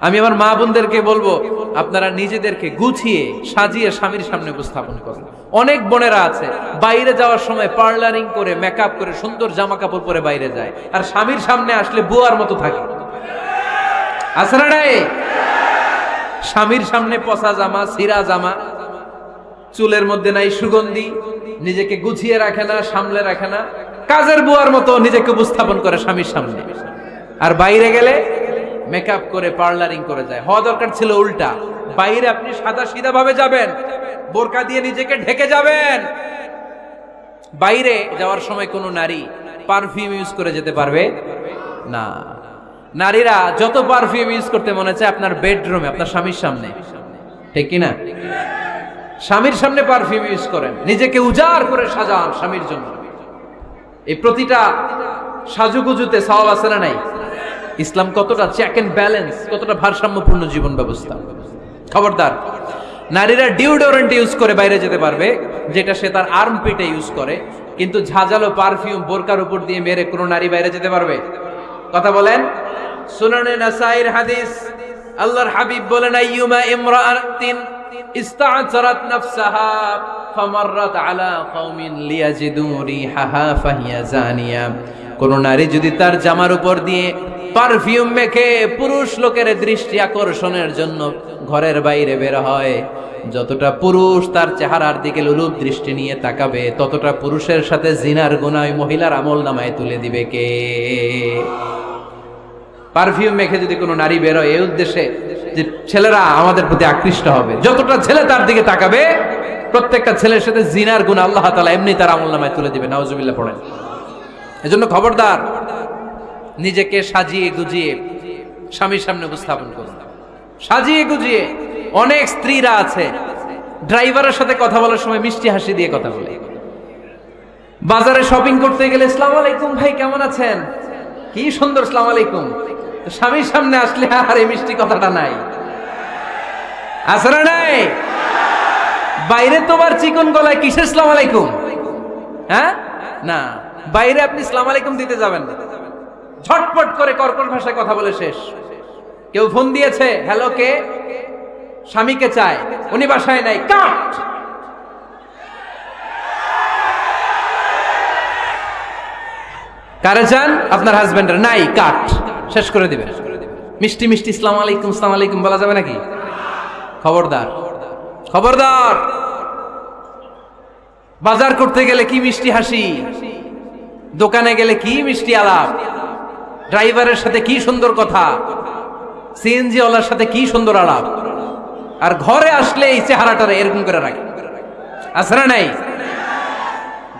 আমি আমার মা বোনদেরকে বলব, আপনারা নিজেদেরকে গুছিয়ে সাজিয়ে স্বামীর সামনে উপস্থাপন করুন। অনেক বোনেরা আছে, বাইরে যাওয়ার সময় পার্লারিং করে মেকআপ করে, সুন্দর জামা কাপড় পরে বাইরে যায়। আর স্বামীর সামনে আসলে বুয়ার মতো থাকে। স্বামীর সামনে পচা জামা, সিরা জামা, চুলের মধ্যে নাই সুগন্ধি, নিজেকে গুছিয়ে রাখে না, সামলে রাখে না। কাজের বুয়ার মতো নিজেকে উপস্থাপন করে স্বামীর সামনে। আর বাইরে গেলে মেকআপ করে, পার্লারিং করে যায়। হওয়া দরকার ছিল উল্টা। বাইরে আপনি সাদা সিধা ভাবে যাবেন, বোরকা দিয়ে নিজেকে ঢেকে যাবেন। বাইরে যাওয়ার সময় কোনো নারী পারফিউম ইউজ করে যেতে পারবে? না। নারীরা যত পারফিউম ইউজ করতে মনে চায় আপনার বেডরুমে আপনার স্বামীর সামনে। ঠিক কি না? স্বামীর সামনে পারফিউম ইউজ করেন। নিজেকে উজাড় করে সাজান স্বামীর জন্য। এই প্রতিটা সাজুগুজুতে সওয়াব আছে না নাই? ইসলাম কতটা চেক এন্ড ব্যালেন্স কতটা ভারসাম্যপূর্ণ জীবন ব্যবস্থা? খবরদার, নারীরা ডিওডোরেন্ট ইউজ করে বাইরে যেতে পারবে, যেটা সে তার আর্ম পিটে ইউজ করে, কিন্তু ঝাঁঝালো পারফিউম বোরকার উপর দিয়ে মেরে কোনো নারী বাইরে যেতে পারবে? কথা বলেন? সুনানে নাসাইর হাদিস, আল্লাহর হাবিব বলেন, আইয়ুমা ইমরাআতিন ইস্তা'জারাত নাফসাহা, ফামাররাত আলা কওমিন লিয়াজিদু রিহাহা, ফাহিয়া জানিয়া। কোন নারী যদি তার জামার উপর দিয়ে পারফিউম মেখে পুরুষ লোকের দৃষ্টি আকর্ষণের জন্য ঘরের বাইরে বের হয়। যতটা পুরুষ তার চেহারার দিকে লুলুপ দৃষ্টি নিয়ে তাকাবে, ততটা পুরুষের সাথে জিনার গুনায় মহিলার আমল নামায় তুলে দিবে কে? পারফিউম মেখে যদি কোনো নারী বেরোয় এই উদ্দেশ্যে যে ছেলেরা আমাদের প্রতি আকৃষ্ট হবে। যতটা ছেলে তার দিকে তাকাবে, প্রত্যেকটা ছেলের সাথে জিনার গুণ আল্লাহ তালা এমনি তার আমল নামায় তুলে দিবে। নাওজুবিল্লাহ পড়েন। এজন্য খবরদার নিজেকে সাজিয়ে গুজিয়ে স্বামীর সামনে উপস্থাপন করুন। সাজিয়ে গুজিয়ে অনেক স্ত্রীরা আছে, ড্রাইভারের সাথে কথা বলার সময় মিষ্টি হাসি দিয়ে কথা বলে। বাজারে শপিং করতে গেলে ইসলাম আলাইকুম ভাই, কেমন আছেন? কি সুন্দর ইসলাম আলাইকুম। স্বামীর সামনে আসলে, আর এই মিষ্টি কথাটা নাই। আসলে নাই? বাইরে তোমার চিকন গলায় কিসের ইসলাম আলাইকুম? হ্যাঁ? না, বাইরে আপনি ইসলাম আলাইকুম দিতে যাবেন না। ঝটপট করে কর্কট ভাষায় কথা বলে শেষ। কেউ ফোন দিয়েছে, হ্যালো, কে? স্বামীকে চায়, উনি বাসায় নাই, কাট! কারে চান? আপনার হাজবেন্ডের নাই, কাট! শেষ করে দিবেন। মিষ্টি মিষ্টি ইসলাম আলাইকুম ইসলাম আলাইকুম বলা যাবে নাকি? খবরদার। খবরদার! বাজার করতে গেলে কি মিষ্টি হাসি? দোকানে গেলে কি মিষ্টি আলাপ? ড্রাইভারের সাথে কি সুন্দর কথা? সিএনজি ওয়ালার সাথে কি সুন্দর আলাপ? আর ঘরে আসলে এই চেহারাটারে এরকম করে রাখে। না নাই?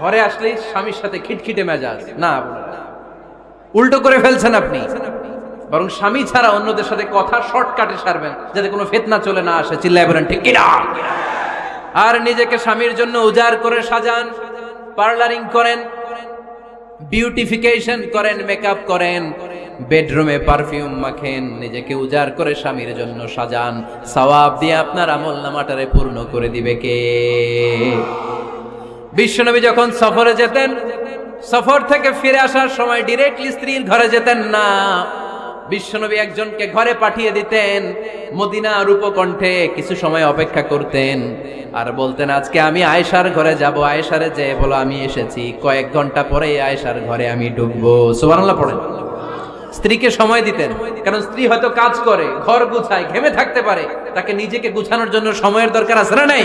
ঘরে আসলেই স্বামীর সাথে খিটখিটে মেজাজ। না উল্টো করে ফেলছেন আপনি। বরং স্বামী ছাড়া অন্যদের সাথে কথা শর্টকাটে সারবেন, যাতে কোনো ফেতনা চলে না আসে। চিল্লায় বলেন, ঠিক কিনা আর নিজেকে স্বামীর জন্য উজাড় করে সাজান, পার্লারিং করেন বিউটিফিকেশন করেন মেকআপ করেন বেডরুমে পারফিউম মাখেন, নিজেকে উজাড় করে স্বামীর জন্য সাজান। সওয়াব দিয়ে আপনার আমল নামাটারে পূর্ণ করে দিবে কে? বিশ্বনবী যখন সফরে যেতেন, সফর থেকে ফিরে আসার সময় ডিরেক্টলি স্ত্রীর ঘরে যেতেন না। বিশ্বনবী একজনকে ঘরে পাঠিয়ে দিতেন, মদিনা রূপকণ্ঠে কিছু সময় অপেক্ষা করতেন। আর বলতেন, আজকে আমি আয়েশার ঘরে যাব। আয়েশারে যে বলো, আমি এসেছি। কয়েক ঘণ্টা পরে আয়েশার ঘরে আমি ঢুকবো। সুবহানাল্লাহ পড়েন। স্ত্রীকে সময় দিতেন, কারণ স্ত্রী হয়তো কাজ করে, ঘর গুছায়, ঘেমে থাকতে পারে। তাকে নিজেকে গুছানোর জন্য সময়ের দরকার আছে না নাই?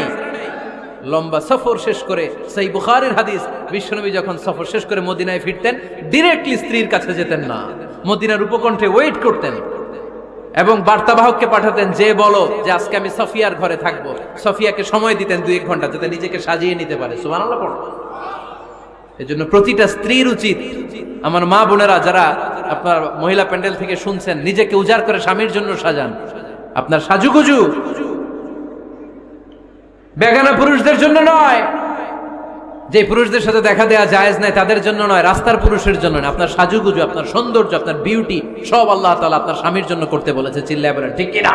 লম্বা সফর শেষ করে সেই বুখারের হাদিস, বিশ্বনবী যখন সফর শেষ করে মদিনায় ফিরতেন ডিরেক্টলি স্ত্রীর কাছে যেতেন না। মদিনার উপকণ্ঠে ওয়েট করতেন এবং বার্তাবাহককে পাঠাতেন, যে বলো যে আজকে আমি সফিয়ার ঘরে থাকব। সফিয়াকে সময় দিতেন দুই এক ঘণ্টা যাতে নিজেকে সাজিয়ে নিতে পারে। সুবহানাল্লাহ পড়ো। এজন্য প্রতিটা স্ত্রীর উচিত, আমার মা বোনেরা যারা আপনার মহিলা প্যান্ডেল থেকে শুনছেন, নিজেকে উজাড় করে স্বামীর জন্য সাজান। আপনার সাজুগুজু বেগানা পুরুষদের জন্য নয় যে পুরুষদের সাথে দেখা দেওয়া জায়েজ নাই, তাদের জন্য নয়, রাস্তার পুরুষের জন্য নয়। আপনার সাজুগুজু, আপনার সৌন্দর্য, আপনার বিউটি সব আল্লাহ তালা আপনার স্বামীর জন্য করতে বলেছে, চিল্লায় বলেন, ঠিক কিনা?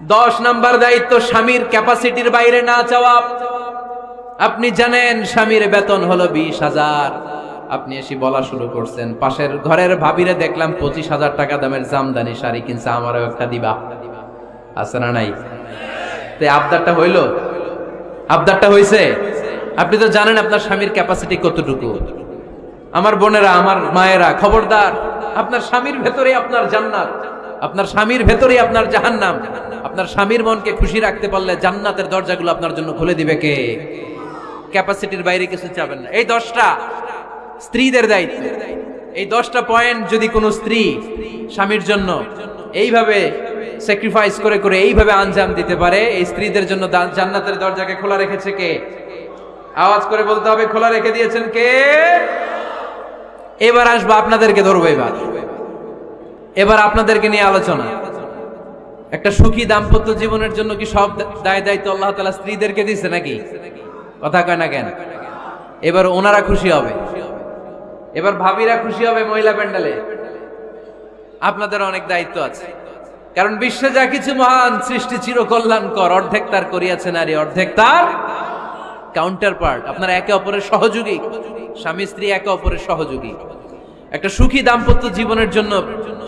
দশ নাম্বার দায়িত্ব, স্বামীর ক্যাপাসিটির বাইরে না চাওয়া আপনি জানেন, স্বামীর বেতন হলো বিশ হাজার। আপনি এসে বলা শুরু করছেন, পাশের ঘরের ভাবিরে দেখলাম পঁচিশ হাজার টাকা দামের জামদানি শাড়ি কিনছে, আমারও একটা দিবা। আছে না নাই? তো আবদারটা হইল? আবদারটা হয়েছে। আপনি তো জানেন আপনার স্বামীর ক্যাপাসিটি কতটুকু। আমার বোনেরা, আমার মায়েরা, খবরদার, আপনার স্বামীর ভেতরে আপনার জান্নাত। আপনার স্বামীর ভেতরে আপনার জাহান্নাম। আপনার স্বামীর মনকে খুশি রাখতে পারলে জান্নাতের দরজাগুলো আপনার জন্য খুলে দিবে কে? ক্যাপাসিটির বাইরে কিছু চাবেন না। এই দশটা স্ত্রীদের দায়িত্ব। এই দশটা পয়েন্ট যদি কোনো স্ত্রী স্বামীর জন্য এইভাবে স্যাক্রিফাইস করে করে এইভাবে আঞ্জাম দিতে পারে। এই স্ত্রীদের জন্য জান্নাতের দরজাকে খোলা রেখেছে কে? আওয়াজ করে বলতে হবে, খোলা রেখে দিয়েছেন কে? এবার আসব আপনাদেরকে ধরবো এবার। এবার আপনাদেরকে নিয়ে আলোচনা। একটা সুখী দাম্পত্য জীবনের জন্য কি সব দায় দায়িত্ব আল্লাহ তালা স্ত্রীদেরকে দিচ্ছে নাকি? কথা কয় না কেন? এবার ওনারা খুশি হবে। এবার ভাবিরা খুশি হবে মহিলা প্যান্ডেলে। আপনাদের অনেক দায়িত্ব আছে। কারণ বিশ্বে যা কিছু মহান সৃষ্টি চির কল্যাণকর অর্ধেক তার করিয়াছে নারী, অর্ধেক তার কাউন্টার পার্ট আপনারা একে অপরের সহযোগী, স্বামী, স্ত্রী একে অপরের সহযোগী। একটা সুখী দাম্পত্য জীবনের জন্য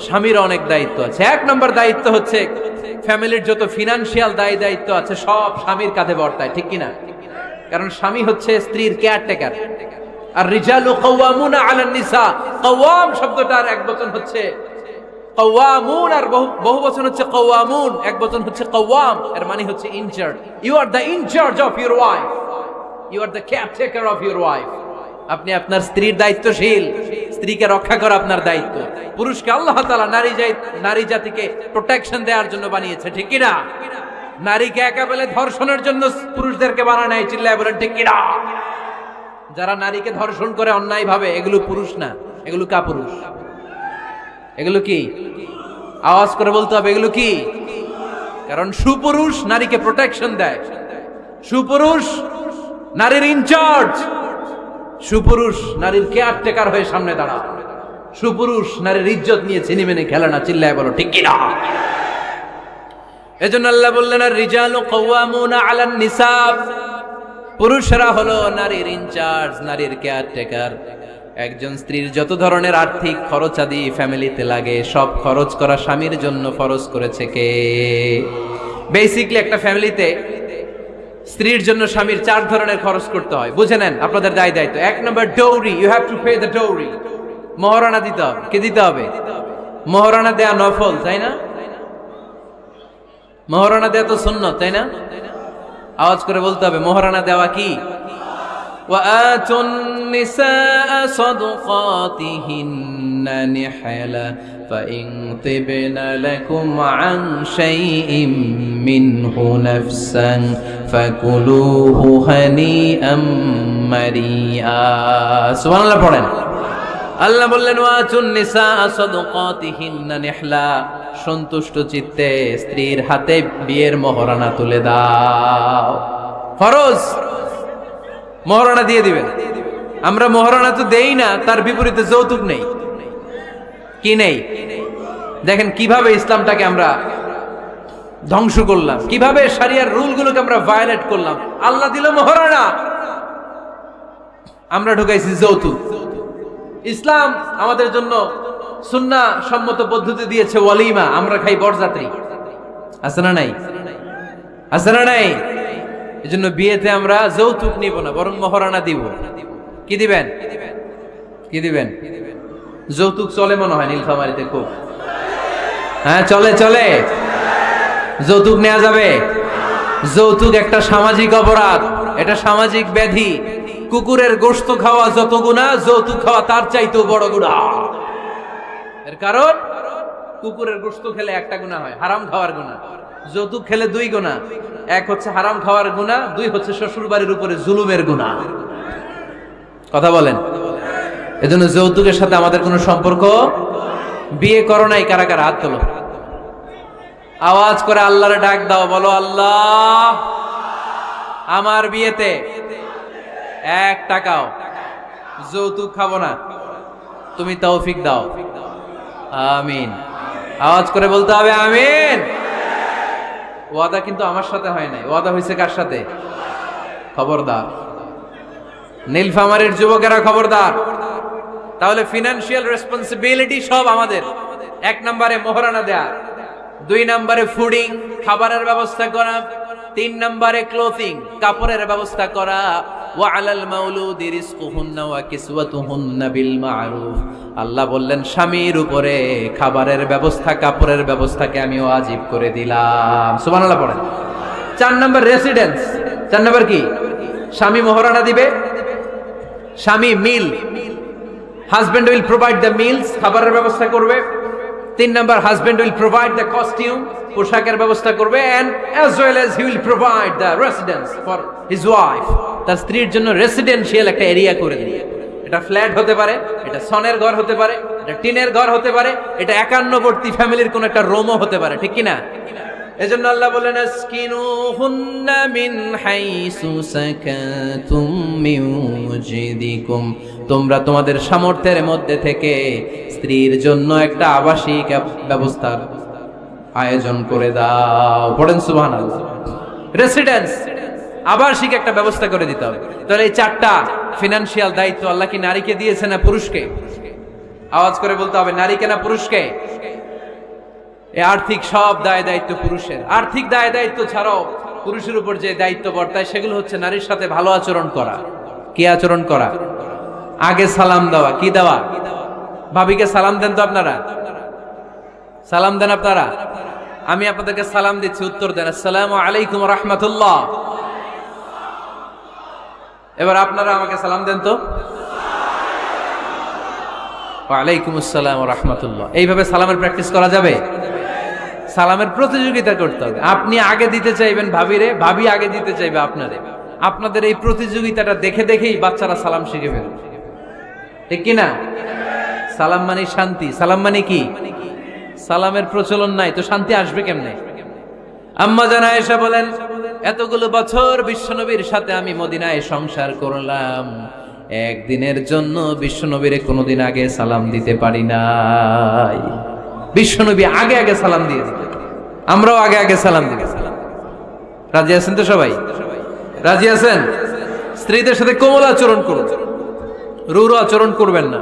স্বামীর অনেক দায়িত্ব আছে। এক নম্বর দায়িত্ব হচ্ছে ফ্যামিলির যত ফিনান্সিয়াল দায় দায়িত্ব আছে, সব স্বামীর কাঁধে বর্তায়, ঠিক কিনা? কারণ স্বামী হচ্ছে স্ত্রীর কেয়ারটেকার আর রিজালু কওয়ামুনা আলান নিসা, কওয়াম শব্দটার এক বচন হচ্ছে কওয়ামুন আর বহু বচন হচ্ছে কওয়ামুন এক বচন হচ্ছে কওয়াম এর মানে হচ্ছে in charge you are the in charge of your wife you are the caretaker of your wife আপনি আপনার স্ত্রীর দায়িত্বশীল। স্ত্রীকে রক্ষা করা আপনার দায়িত্ব। পুরুষকে আল্লাহ তাআলা নারী নারী জাতিকে প্রোটেকশন দেওয়ার জন্য বানিয়েছে, ঠিক কি না নারীকে একেবারে ধর্ষণের জন্য পুরুষদেরকে বানানো হয় চিল্লায় বলেন, ঠিক কি না যারা নারীকে ধর্ষণ করে অন্যায় ভাবে এগুলো পুরুষ না, এগুলো কা পুরুষ এগুলো কি? আওয়াজ করে বলতে হবে, এগুলো কি? কারণ সুপুরুষ নারীকে প্রোটেকশন দেয়। সুপুরুষ নারীর ইনচার্জ সুপুরুষ নারীর কেয়ারটেকার হয়ে সামনে দাঁড়া সুপুরুষ নারীর ইজ্জত নিয়ে চিনি মেনে খেলে না, চিল্লায় বলো, ঠিক কিনা? এজন্য আল্লাহ বললেন আর রিজাল কওয়ামুনা আলান নিসাব পুরুষরা হলো নারীর ইনচার্জ নারীর কেয়ারটেকার একজন স্ত্রীর যত ধরনের আর্থিক খরচ আদি ফ্যামিলিতে লাগে, সব খরচ করা স্বামীর জন্য ফরজ করেছে কে? বেসিকলি একটা ফ্যামিলিতে স্ত্রীর জন্য স্বামীর চার ধরনের খরচ করতে হয়। বুঝে নেন আপনাদের দায় দায়িত্ব। এক নম্বর dowry you have to pay the dowry মহারণা দিতে হবে। কে দিতে হবে? মহারণা দেয়া নফল, তাই না? মহারণা দেয়া তো শূন্য তাই না? আওয়াজ করে বলতে হবে, মহারণা দেওয়া কি? وآتوا النساء صدقاتهن نحلا فإن طبن لكم عن شيء منه نفسا فكلوه هنيئا مريئا سبحان الله পড়েন আল্লাহ বললেন ওয়াচুন নিসা সাদকাতিহিন্না নিহলা সন্তুষ্ট চিত্তে স্ত্রীর হাতে বিয়ের মহরানা তুলে দাও ফরজ মহারণা দিয়ে দিবেন। আমরা মহারণা তো দেই না, তার বিপরীতে যৌতুক নেই। কি নেই? দেখেন কীভাবে ইসলামটাকে আমরা ধ্বংস করলাম, কীভাবে সারিয়ার রুলগুলোকে আমরা ভায়োলেট করলাম। আল্লাহ দিল মহারণা। আমরা ঢুকাইছি যৌতুক। ইসলাম আমাদের জন্য সুন্না সম্মত পদ্ধতি দিয়েছে ওয়ালিমা, আমরা খাই বরযাত্রী। আছে না নাই? আছে না নাই? এজন্য বিয়েতে আমরা যৌতুক নিব না, বরং মহারানা দিব। কি দিবেন? কি দিবেন? যৌতুক চলে মনে হয় নীলফামারিতে খুব। হ্যাঁ চলে চলে। যৌতুক নেওয়া যাবে। যৌতুক একটা সামাজিক অপরাধ, এটা সামাজিক ব্যাধি। কুকুরের গোশত খাওয়া যত গুণা, যৌতুক খাওয়া তার চাইতেও বড় গুণা। এর কারণ, কুকুরের গোশত খেলে একটা গুণা হয়, হারাম খাওয়ার গুণা। যৌতুক খেলে দুই গুণা। এক হচ্ছে হারাম খাওয়ার গুণা দুই হচ্ছে শ্বশুর বাড়ির উপরে জুলুমের গুণা কথা বলেন? এজন্য যৌতুকের সাথে আমাদের কোনো সম্পর্ক বিয়ে করো নাই, কারা কারা? হাত তোলো। আওয়াজ করে আল্লাহরে ডাক দাও, বলো, আল্লাহ, আমার বিয়েতে এক টাকাও যৌতুক খাব না। তুমি তৌফিক দাও। আমিন। আওয়াজ করে বলতে হবে, আমিন। ওয়াদা কিন্তু আমার সাথে হয় নাই। ওয়াদা হয়েছে কার সাথে? খবরদার। নীলফামারের যুবকেরা খবরদার। তাহলে ফিনান্সিয়াল রেসপন্সিবিলিটি সব আমাদের। এক নম্বরে মোহরানা দেয়া। দুই নম্বরে ফুডিং খাবারের ব্যবস্থা করা। তিন নম্বরে ক্লোথিং কাপড়ের ব্যবস্থা করা। ওয়া আলাল মাউলুদি রিজকুহুন্না ওয়া কিসওয়াতুহুন্না বিল মারুফ। আল্লাহ বললেন, স্বামীর উপরে খাবারের ব্যবস্থা, কাপড়ের ব্যবস্থাকে আমি ওয়াজিব করে দিলাম। সুবহানাল্লাহ পড়েন। চার নম্বর রেসিডেন্স। চার নম্বর কি? স্বামী মোহরানা দিবে। স্বামী meal. Husband will provide the meals, খাবারের ব্যবস্থা করবে। তিন নম্বর husband will provide the costume পোশাকের ব্যবস্থা করবে and as well as he will provide the residence for his wife তার স্ত্রীর জন্য রেসিডেন্সিয়াল একটা এরিয়া করে দিবে। এটা ফ্ল্যাট হতে পারে, এটা সনের ঘর হতে পারে, এটা টিনের ঘর হতে পারে, এটা একান্নবর্তী ফ্যামিলির কোন একটা রোমও হতে পারে, ঠিক কি না এজন্য আল্লাহ বলেন আসকিনুহুন্না মিন হাইসু সাকাতুম মিন ওয়াজিদিকুম তোমরা তোমাদের সামর্থ্যের মধ্যে থেকে স্ত্রীর জন্য একটা আবাসিক ব্যবস্থার আয়োজন করে দাও। পড়েন সুবহানাল্লাহ। রেসিডেন্স আবাসিক একটা ব্যবস্থা করে দিতে হবে। তাহলে এই চারটা ফিনান্সিয়াল দায়িত্ব আল্লাহ কি নারীকে দিয়েছে না পুরুষকে? আওয়াজ করে বলতে হবে, নারীকে না পুরুষকে? এই আর্থিক সব দায় দায়িত্ব পুরুষের। আর্থিক দায় দায়িত্ব ছাড়াও পুরুষের উপর যে দায়িত্ব বর্তায়, সেগুলো হচ্ছে নারীর সাথে ভালো আচরণ করা। কি আচরণ করা? আগে সালাম দেওয়া, কি দেওয়া? ভাবিকে সালাম দেন তো আপনারা? সালাম দেন আপনারা? আমি আপনাদেরকে সালাম দিচ্ছি, উত্তর দেন। আসসালামু আলাইকুম রহমতুল্লাহ। এবার আপনারা আমাকে সালাম দেন তো। ওয়ালাইকুম আসসালাম রহমতুল্লাহ। এইভাবে সালামের প্র্যাকটিস করা যাবে? সালামের প্রতিযোগিতা করতে হবে। আপনি আগে দিতে চাইবেন ভাবিরে, ভাবি আগে দিতে চাইবে আপনারে। আপনাদের এই প্রতিযোগিতাটা দেখে দেখেই বাচ্চারা সালাম শিখে ফেলবে। ঠিক কিনা? সালাম মানে শান্তি, সালাম মানে কি? সালামের প্রচলন নাই, তো শান্তি আসবে কেমনে? আম্মা জানা এসে বলেন, এতগুলো বছর বিশ্বনবীর সাথে আমি মদিনায় সংসার করলাম। একদিনের জন্য বিশ্বনবীরে কোনোদিন আগে সালাম দিতে পারি নাই। বিশ্বনবী আগে আগে সালাম দিয়ে আমরাও আগে আগে সালাম দিই। রাজি আছেন তো সবাই? রাজি আছেন? স্ত্রীদের সাথে কোমল আচরণ করুন। রুরু আচরণ করবেন না।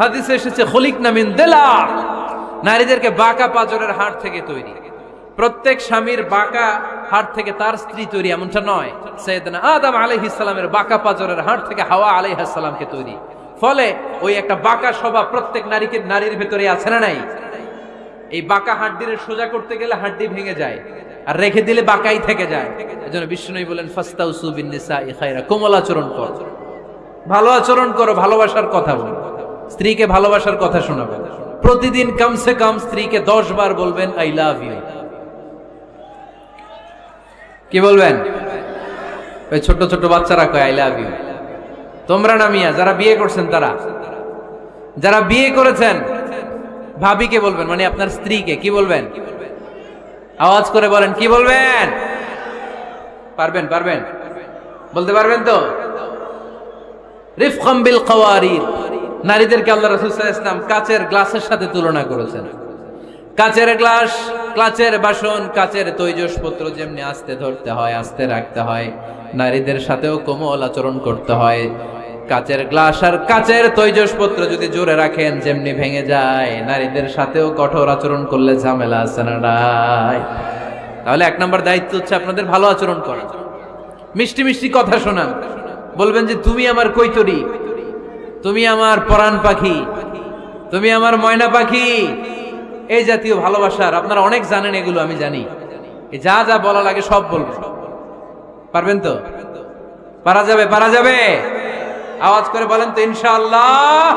হাদিসে এসেছে, খলিক নামিন দেলা নারীদেরকে বাঁকা পাজরের হাট থেকে তৈরি। প্রত্যেক স্বামীর বাঁকা হাট থেকে তার স্ত্রী তৈরি, এমনটা নয়। সৈয়দনা আদম আলাইহিসসালামের বাঁকা পাজরের হাট থেকে হাওয়া আলাইহিসসালামকে তৈরি। ফলে ওই একটা বাঁকা স্বভাব প্রত্যেক নারীকে, নারীর ভেতরে আছে না নাই? এই বাঁকা হাড্ডির সোজা করতে গেলে হাড্ডি ভেঙে যায় আর রেখে দিলে বাঁকাই থেকে যায়। এজন্য বিষ্ণুই বলেন, ফাস্তাউসু বিন ইখাইরা কোমল আচরণ কর। ভালো আচরণ করো, ভালোবাসার কথা বলো। স্ত্রীকে ভালোবাসার কথা শোনাবেন। প্রতিদিন কমসে কম স্ত্রীকে দশ বার বলবেন আই লাভ ইউ কি বলবেন? ওই ছোট ছোট বাচ্চারা কয় আই লাভ ইউ তোমরা না মিয়া, যারা বিয়ে করছেন তারা। যারা বিয়ে করেছেন, ভাবিকে বলবেন মানে আপনার স্ত্রীকে, কি বলবেন? আওয়াজ করে বলেন, কি বলবেন? পারবেন পারবেন? বলতে পারবেন তো? রিফকম বিল কাওয়ারির নারীদেরকে আল্লাহ রাসূল ওয়াসাল্লাম কাচের গ্লাসের সাথে তুলনা করেছেন। কাচের গ্লাস, কাচের বাসন, কাচের তৈজসপত্র যেমনি আস্তে ধরতে হয়, আস্তে রাখতে হয়, নারীদের সাথেও কোমল আচরণ করতে হয়। কাচের গ্লাস আর কাচের তৈজসপত্র যদি জোরে রাখেন, যেমনি ভেঙে যায়, নারীদের সাথেও কঠোর আচরণ করলে ঝামেলা আছে না তাহলে এক নম্বর দায়িত্ব হচ্ছে আপনাদের ভালো আচরণ করা। মিষ্টি মিষ্টি কথা শোনা বলবেন যে, তুমি আমার কৈতরি। তুমি আমার পরাণ পাখি, তুমি আমার ময়না পাখি। এই জাতীয় ভালোবাসার আপনারা অনেক জানেন এগুলো, আমি জানি। যা যা বলা লাগে সব বলব। পারবেন তো? পারা যাবে পারা যাবে। আওয়াজ করে বলেন তো, ইনশাআল্লাহ।